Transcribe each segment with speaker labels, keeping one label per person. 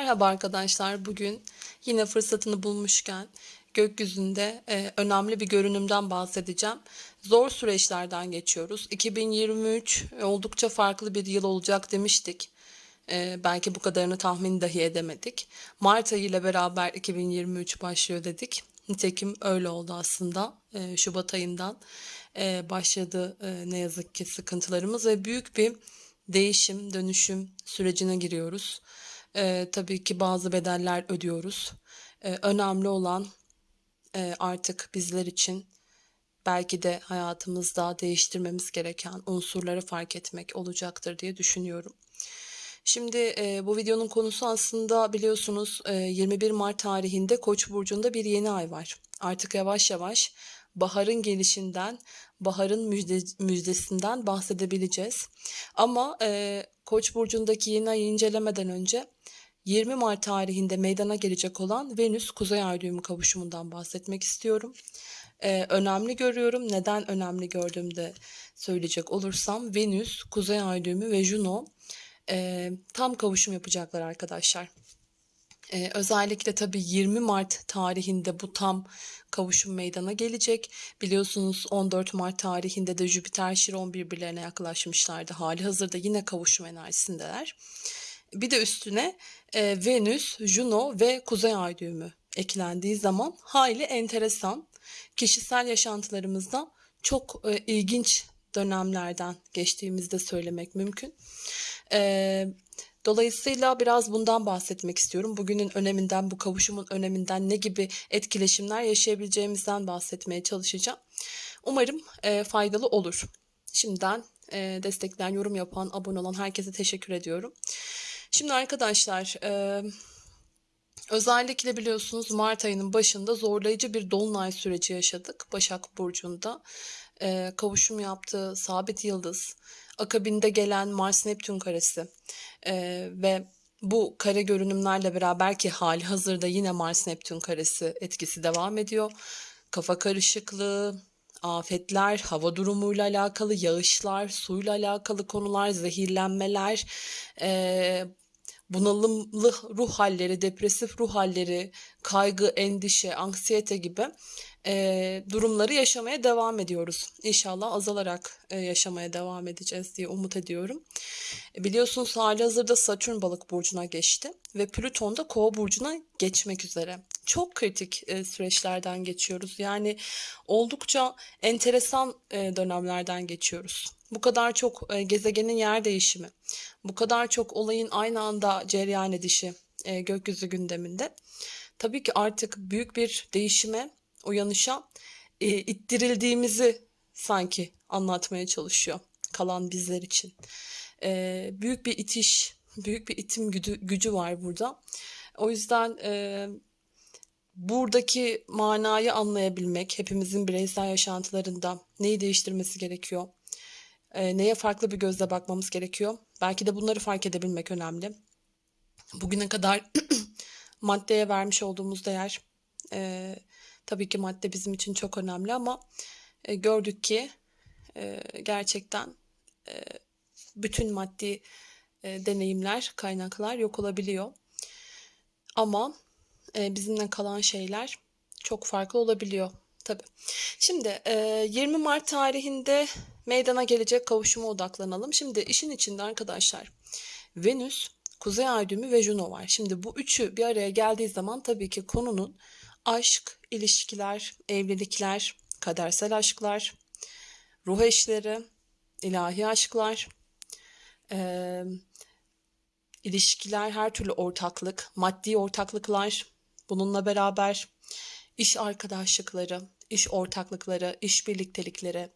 Speaker 1: Merhaba arkadaşlar. Bugün yine fırsatını bulmuşken gökyüzünde e, önemli bir görünümden bahsedeceğim. Zor süreçlerden geçiyoruz. 2023 oldukça farklı bir yıl olacak demiştik. E, belki bu kadarını tahmin dahi edemedik. Mart ayı ile beraber 2023 başlıyor dedik. Nitekim öyle oldu aslında. E, Şubat ayından e, başladı e, ne yazık ki sıkıntılarımız ve büyük bir değişim, dönüşüm sürecine giriyoruz. E, tabii ki bazı bedeller ödüyoruz. E, önemli olan e, artık bizler için belki de hayatımızda değiştirmemiz gereken unsurları fark etmek olacaktır diye düşünüyorum. Şimdi e, bu videonun konusu aslında biliyorsunuz e, 21 Mart tarihinde Koç burcunda bir yeni ay var. Artık yavaş yavaş baharın gelişinden, baharın müjde, müjdesinden bahsedebileceğiz. Ama e, Koç burcundaki yeni ayı incelemeden önce 20 Mart tarihinde meydana gelecek olan Venüs Kuzey Ay düğümü kavuşumundan bahsetmek istiyorum. Ee, önemli görüyorum. Neden önemli gördüğümde söyleyecek olursam Venüs, Kuzey Ay düğümü ve Juno e, tam kavuşum yapacaklar arkadaşlar. Ee, özellikle tabii 20 Mart tarihinde bu tam kavuşum meydana gelecek. Biliyorsunuz 14 Mart tarihinde de Jüpiter Şiron birbirlerine yaklaşmışlardı. Hali hazırda yine kavuşum enerjisindeler. Bir de üstüne e, Venüs, Juno ve Kuzey Ay düğümü eklendiği zaman hayli enteresan kişisel yaşantılarımızda çok e, ilginç dönemlerden geçtiğimizde söylemek mümkün. E, dolayısıyla biraz bundan bahsetmek istiyorum. Bugünün öneminden, bu kavuşumun öneminden ne gibi etkileşimler yaşayabileceğimizden bahsetmeye çalışacağım. Umarım e, faydalı olur. Şimdiden e, destekleyen, yorum yapan, abone olan herkese teşekkür ediyorum. Şimdi arkadaşlar e, özellikle biliyorsunuz Mart ayının başında zorlayıcı bir dolunay süreci yaşadık Başak Burcu'nda. E, kavuşum yaptığı sabit yıldız, akabinde gelen Mars-Neptün karesi e, ve bu kare görünümlerle beraber ki hali hazırda yine Mars-Neptün karesi etkisi devam ediyor. Kafa karışıklığı, afetler, hava durumuyla alakalı, yağışlar, suyla alakalı konular, zehirlenmeler, e, bunalımlı ruh halleri, depresif ruh halleri, kaygı, endişe, anksiyete gibi e, durumları yaşamaya devam ediyoruz. İnşallah azalarak e, yaşamaya devam edeceğiz diye umut ediyorum. E, biliyorsunuz hali hazırda Satürn balık burcuna geçti ve Plüton da kova burcuna geçmek üzere. Çok kritik e, süreçlerden geçiyoruz. Yani oldukça enteresan e, dönemlerden geçiyoruz. Bu kadar çok e, gezegenin yer değişimi, bu kadar çok olayın aynı anda cereyan edişi e, gökyüzü gündeminde. Tabii ki artık büyük bir değişime, uyanışa e, ittirildiğimizi sanki anlatmaya çalışıyor kalan bizler için. Büyük bir itiş, büyük bir itim gücü, gücü var burada. O yüzden buradaki manayı anlayabilmek, hepimizin bireysel yaşantılarında neyi değiştirmesi gerekiyor, e, neye farklı bir gözle bakmamız gerekiyor. Belki de bunları fark edebilmek önemli. Bugüne kadar maddeye vermiş olduğumuz değer, e, tabii ki madde bizim için çok önemli ama e, gördük ki e, gerçekten e, bütün maddi e, deneyimler, kaynaklar yok olabiliyor. Ama e, bizimle kalan şeyler çok farklı olabiliyor tabii. Şimdi e, 20 Mart tarihinde meydana gelecek kavuşuma odaklanalım. Şimdi işin içinde arkadaşlar Venüs, Kuzey Ay düğümü ve Juno var. Şimdi bu üçü bir araya geldiği zaman tabii ki konunun aşk, ilişkiler, evlilikler, kadersel aşklar, ruh eşleri, ilahi aşklar, e, ilişkiler, her türlü ortaklık, maddi ortaklıklar, bununla beraber iş arkadaşlıkları, iş ortaklıkları, iş birliktelikleri,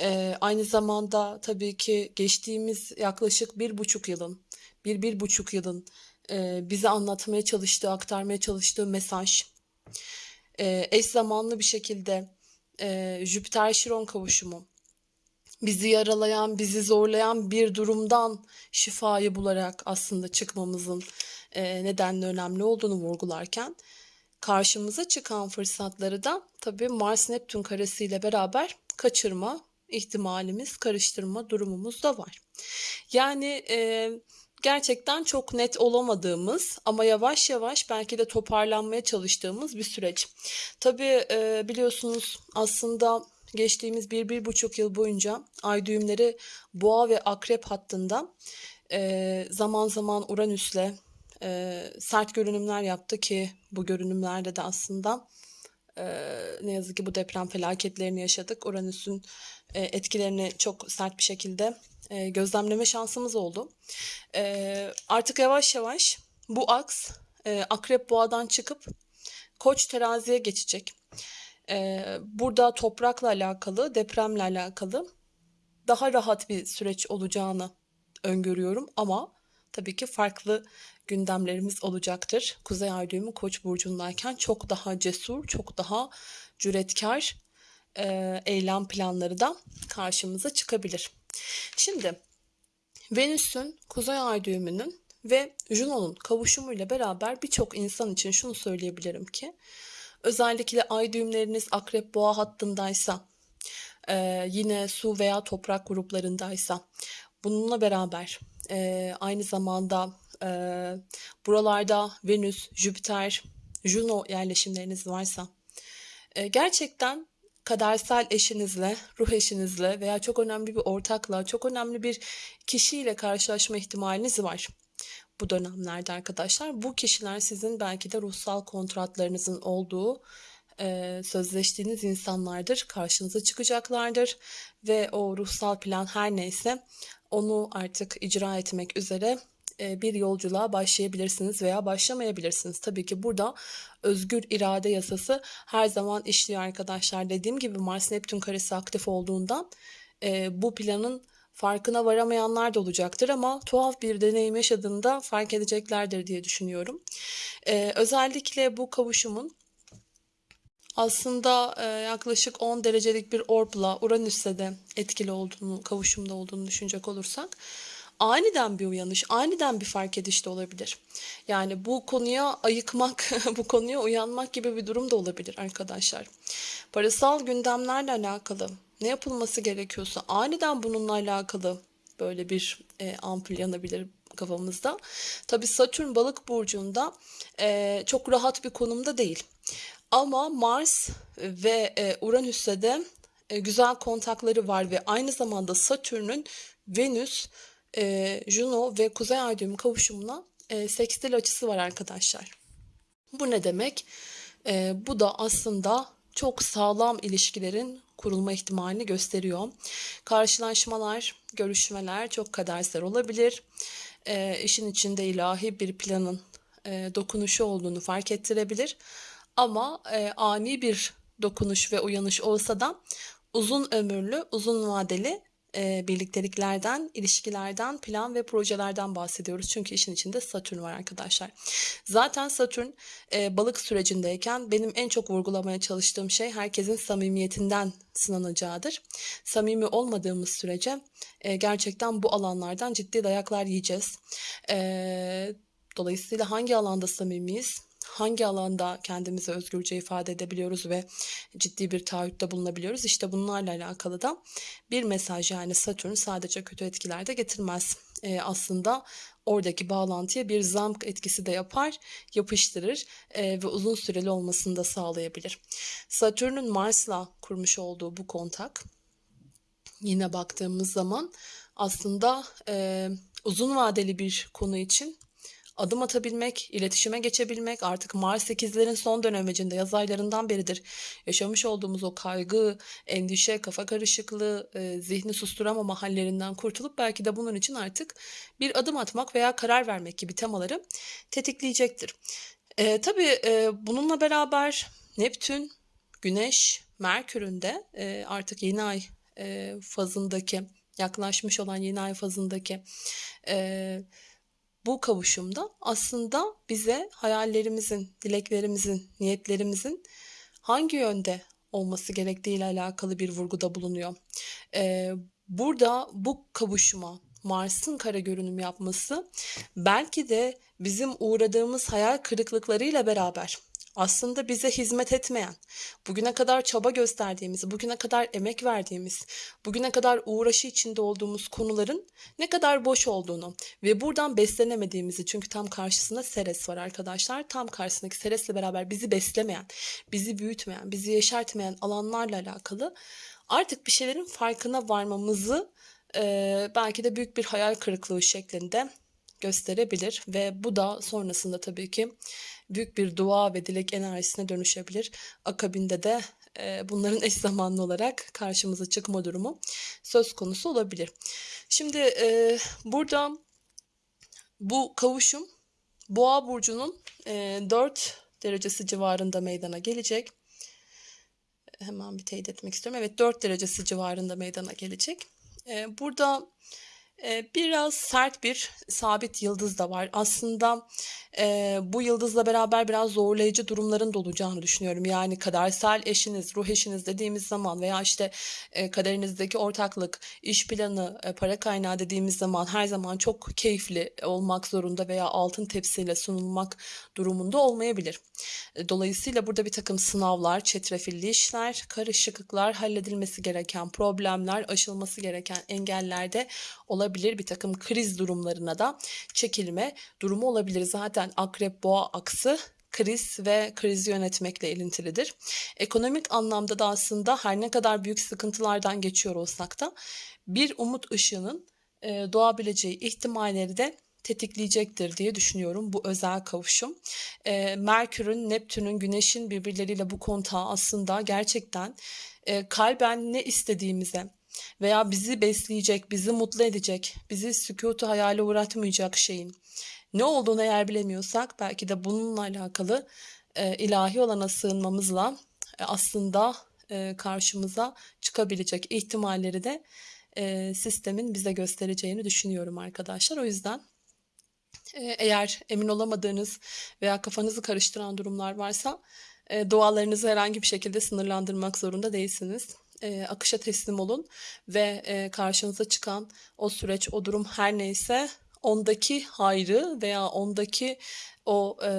Speaker 1: ee, aynı zamanda tabii ki geçtiğimiz yaklaşık bir buçuk yılın, bir bir buçuk yılın e, bize anlatmaya çalıştığı, aktarmaya çalıştığı mesaj, e, eş zamanlı bir şekilde e, Jüpiter-Şiron kavuşumu, bizi yaralayan, bizi zorlayan bir durumdan şifayı bularak aslında çıkmamızın e, nedenli önemli olduğunu vurgularken karşımıza çıkan fırsatları da tabii Mars Neptün karesiyle beraber kaçırma ihtimalimiz, karıştırma durumumuz da var. Yani e, gerçekten çok net olamadığımız ama yavaş yavaş belki de toparlanmaya çalıştığımız bir süreç. Tabii e, biliyorsunuz aslında geçtiğimiz bir, bir buçuk yıl boyunca ay düğümleri boğa ve akrep hattında e, zaman zaman Uranüs'le e, sert görünümler yaptı ki bu görünümlerde de aslında e, ne yazık ki bu deprem felaketlerini yaşadık. Uranüs'ün e, etkilerini çok sert bir şekilde e, gözlemleme şansımız oldu. E, artık yavaş yavaş bu aks e, akrep boğadan çıkıp koç teraziye geçecek. E, burada toprakla alakalı, depremle alakalı daha rahat bir süreç olacağını öngörüyorum ama tabii ki farklı gündemlerimiz olacaktır. Kuzey Ay düğümü Koç burcundayken çok daha cesur, çok daha cüretkar e, eylem planları da karşımıza çıkabilir. Şimdi Venüs'ün Kuzey Ay düğümünün ve Juno'nun kavuşumuyla beraber birçok insan için şunu söyleyebilirim ki özellikle ay düğümleriniz akrep boğa hattındaysa e, yine su veya toprak gruplarındaysa bununla beraber e, aynı zamanda e, buralarda Venüs, Jüpiter, Juno yerleşimleriniz varsa e, gerçekten kadersel eşinizle, ruh eşinizle veya çok önemli bir ortakla, çok önemli bir kişiyle karşılaşma ihtimaliniz var bu dönemlerde arkadaşlar. Bu kişiler sizin belki de ruhsal kontratlarınızın olduğu e, sözleştiğiniz insanlardır. Karşınıza çıkacaklardır ve o ruhsal plan her neyse onu artık icra etmek üzere bir yolculuğa başlayabilirsiniz veya başlamayabilirsiniz. Tabii ki burada özgür irade yasası her zaman işliyor arkadaşlar. Dediğim gibi Mars Neptün karesi aktif olduğundan e, bu planın farkına varamayanlar da olacaktır ama tuhaf bir deneyim yaşadığında fark edeceklerdir diye düşünüyorum. E, özellikle bu kavuşumun aslında e, yaklaşık 10 derecelik bir orbla Uranüs'te de etkili olduğunu, kavuşumda olduğunu düşünecek olursak aniden bir uyanış, aniden bir fark ediş de olabilir. Yani bu konuya ayıkmak, bu konuya uyanmak gibi bir durum da olabilir arkadaşlar. Parasal gündemlerle alakalı ne yapılması gerekiyorsa aniden bununla alakalı böyle bir e, ampul yanabilir kafamızda. Tabi Satürn balık burcunda e, çok rahat bir konumda değil. Ama Mars ve e, Uranüs'te de e, güzel kontakları var ve aynı zamanda Satürn'ün Venüs, e, Juno ve Kuzey Ay düğümü kavuşumuna e, sekstil açısı var arkadaşlar. Bu ne demek? E, bu da aslında çok sağlam ilişkilerin kurulma ihtimalini gösteriyor. Karşılaşmalar, görüşmeler çok kadersel olabilir. E, işin içinde ilahi bir planın e, dokunuşu olduğunu fark ettirebilir. Ama e, ani bir dokunuş ve uyanış olsa da uzun ömürlü, uzun vadeli e, birlikteliklerden, ilişkilerden, plan ve projelerden bahsediyoruz. Çünkü işin içinde Satürn var arkadaşlar. Zaten Satürn e, balık sürecindeyken benim en çok vurgulamaya çalıştığım şey herkesin samimiyetinden sınanacağıdır. Samimi olmadığımız sürece e, gerçekten bu alanlardan ciddi dayaklar yiyeceğiz. E, dolayısıyla hangi alanda samimiyiz? Hangi alanda kendimizi özgürce ifade edebiliyoruz ve ciddi bir taahhütte bulunabiliyoruz. İşte bunlarla alakalı da bir mesaj yani Satürn sadece kötü etkiler de getirmez. E, aslında oradaki bağlantıya bir zamk etkisi de yapar, yapıştırır e, ve uzun süreli olmasını da sağlayabilir. Satürn'ün Mars'la kurmuş olduğu bu kontak yine baktığımız zaman aslında e, uzun vadeli bir konu için adım atabilmek, iletişime geçebilmek artık Mars 8'lerin son dönemecinde yaz aylarından beridir yaşamış olduğumuz o kaygı, endişe, kafa karışıklığı, e, zihni susturamama hallerinden kurtulup belki de bunun için artık bir adım atmak veya karar vermek gibi temaları tetikleyecektir. E, tabii e, bununla beraber Neptün, Güneş, Merkür'ün de e, artık yeni ay e, fazındaki yaklaşmış olan yeni ay fazındaki e, bu kavuşumda aslında bize hayallerimizin, dileklerimizin, niyetlerimizin hangi yönde olması gerektiğiyle alakalı bir vurguda bulunuyor. Ee, burada bu kavuşuma Mars'ın kara görünüm yapması belki de bizim uğradığımız hayal kırıklıklarıyla beraber aslında bize hizmet etmeyen, bugüne kadar çaba gösterdiğimiz, bugüne kadar emek verdiğimiz, bugüne kadar uğraşı içinde olduğumuz konuların ne kadar boş olduğunu ve buradan beslenemediğimizi çünkü tam karşısında Seres var arkadaşlar. Tam karşısındaki Seres'le beraber bizi beslemeyen, bizi büyütmeyen, bizi yeşertmeyen alanlarla alakalı artık bir şeylerin farkına varmamızı e, belki de büyük bir hayal kırıklığı şeklinde gösterebilir ve bu da sonrasında tabii ki büyük bir dua ve dilek enerjisine dönüşebilir. Akabinde de e, bunların eş zamanlı olarak karşımıza çıkma durumu söz konusu olabilir. Şimdi e, burada bu kavuşum Boğa burcunun e, 4 derecesi civarında meydana gelecek. Hemen bir teyit etmek istiyorum. Evet 4 derecesi civarında meydana gelecek. E, burada biraz sert bir sabit yıldız da var. Aslında e, bu yıldızla beraber biraz zorlayıcı durumların da olacağını düşünüyorum. Yani kadersel eşiniz, ruh eşiniz dediğimiz zaman veya işte e, kaderinizdeki ortaklık, iş planı, e, para kaynağı dediğimiz zaman her zaman çok keyifli olmak zorunda veya altın tepsiyle sunulmak durumunda olmayabilir. Dolayısıyla burada bir takım sınavlar, çetrefilli işler, karışıklıklar, halledilmesi gereken problemler, aşılması gereken engeller de olabilir. Bir takım kriz durumlarına da çekilme durumu olabilir. Zaten akrep boğa aksı kriz ve krizi yönetmekle ilintilidir. Ekonomik anlamda da aslında her ne kadar büyük sıkıntılardan geçiyor olsak da bir umut ışığının e, doğabileceği ihtimalleri de tetikleyecektir diye düşünüyorum bu özel kavuşum. E, Merkür'ün, Neptün'ün, Güneş'in birbirleriyle bu kontağı aslında gerçekten e, kalben ne istediğimize veya bizi besleyecek, bizi mutlu edecek, bizi sükutu hayale uğratmayacak şeyin ne olduğunu eğer bilemiyorsak belki de bununla alakalı e, ilahi olana sığınmamızla e, aslında e, karşımıza çıkabilecek ihtimalleri de e, sistemin bize göstereceğini düşünüyorum arkadaşlar. O yüzden e, eğer emin olamadığınız veya kafanızı karıştıran durumlar varsa e, dualarınızı herhangi bir şekilde sınırlandırmak zorunda değilsiniz. E, akışa teslim olun ve e, karşınıza çıkan o süreç, o durum her neyse ondaki hayrı veya ondaki o e,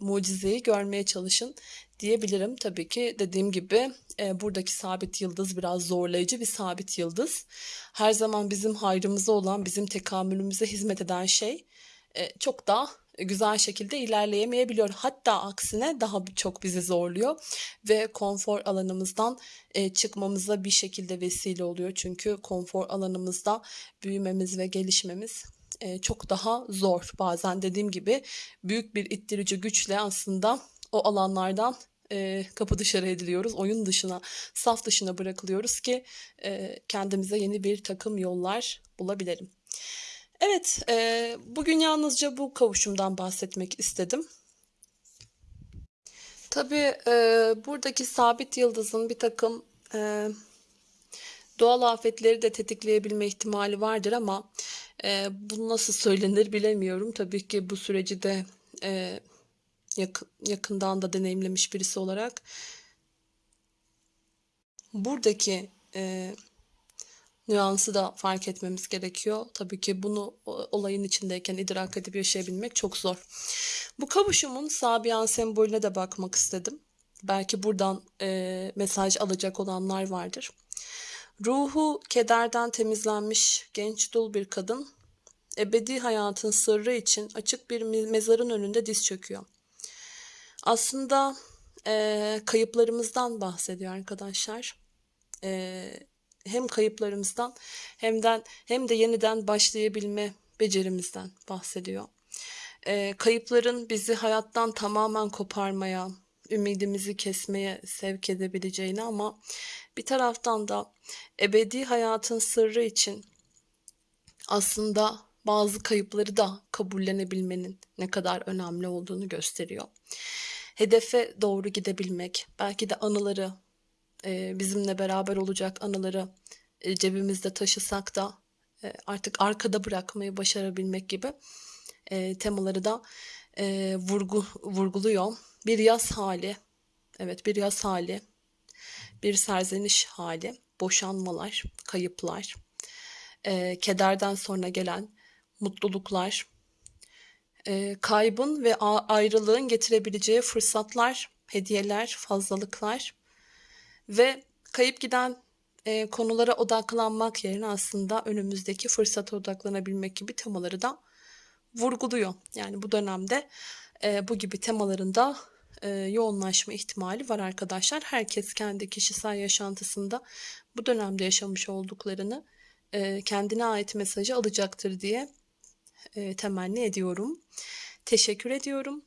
Speaker 1: mucizeyi görmeye çalışın diyebilirim. Tabii ki dediğim gibi e, buradaki sabit yıldız biraz zorlayıcı bir sabit yıldız. Her zaman bizim hayrımıza olan, bizim tekamülümüze hizmet eden şey e, çok daha güzel şekilde ilerleyemeyebiliyor. Hatta aksine daha çok bizi zorluyor ve konfor alanımızdan e, çıkmamıza bir şekilde vesile oluyor. Çünkü konfor alanımızda büyümemiz ve gelişmemiz e, çok daha zor. Bazen dediğim gibi büyük bir ittirici güçle aslında o alanlardan e, kapı dışarı ediliyoruz. Oyun dışına, saf dışına bırakılıyoruz ki kendimize yeni bir takım yollar bulabilelim. Evet, e, bugün yalnızca bu kavuşumdan bahsetmek istedim. Tabii e, buradaki sabit yıldızın bir takım e, doğal afetleri de tetikleyebilme ihtimali vardır ama e, bu nasıl söylenir bilemiyorum. Tabii ki bu süreci de e, yakın, yakından da deneyimlemiş birisi olarak buradaki e, nüansı da fark etmemiz gerekiyor. Tabii ki bunu olayın içindeyken idrak edip yaşayabilmek çok zor. Bu kavuşumun Sabian sembolüne de bakmak istedim. Belki buradan e, mesaj alacak olanlar vardır. Ruhu kederden temizlenmiş genç dul bir kadın ebedi hayatın sırrı için açık bir mezarın önünde diz çöküyor. Aslında e, kayıplarımızdan bahsediyor arkadaşlar. E, hem kayıplarımızdan hem de hem de yeniden başlayabilme becerimizden bahsediyor. E, kayıpların bizi hayattan tamamen koparmaya, ümidimizi kesmeye sevk edebileceğini ama bir taraftan da ebedi hayatın sırrı için aslında bazı kayıpları da kabullenebilmenin ne kadar önemli olduğunu gösteriyor. Hedefe doğru gidebilmek, belki de anıları, e, bizimle beraber olacak anıları e, cebimizde taşısak da e, artık arkada bırakmayı başarabilmek gibi temaları da vurgu vurguluyor. Bir yaz hali, evet bir yaz hali, bir serzeniş hali, boşanmalar, kayıplar, kederden sonra gelen mutluluklar, kaybın ve ayrılığın getirebileceği fırsatlar hediyeler, fazlalıklar ve kayıp giden e, konulara odaklanmak yerine aslında önümüzdeki fırsata odaklanabilmek gibi temaları da vurguluyor. Yani bu dönemde e, bu gibi temalarında e, yoğunlaşma ihtimali var arkadaşlar. Herkes kendi kişisel yaşantısında bu dönemde yaşamış olduklarını e, kendine ait mesajı alacaktır diye e, temenni ediyorum. Teşekkür ediyorum.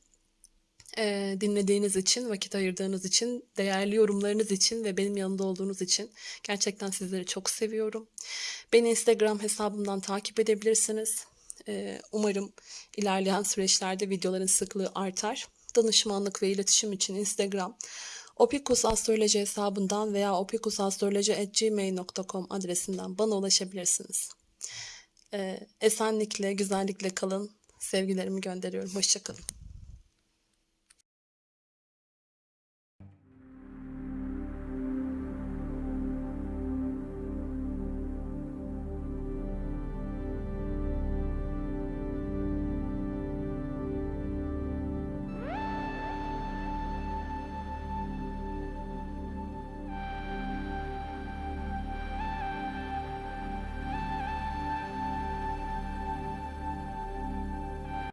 Speaker 1: Dinlediğiniz için, vakit ayırdığınız için, değerli yorumlarınız için ve benim yanında olduğunuz için gerçekten sizleri çok seviyorum. Beni Instagram hesabımdan takip edebilirsiniz. Umarım ilerleyen süreçlerde videoların sıklığı artar. Danışmanlık ve iletişim için Instagram Opikus Astroloji hesabından veya opikusastroloji.gmail.com adresinden bana ulaşabilirsiniz. Esenlikle, güzellikle kalın. Sevgilerimi gönderiyorum. Hoşçakalın.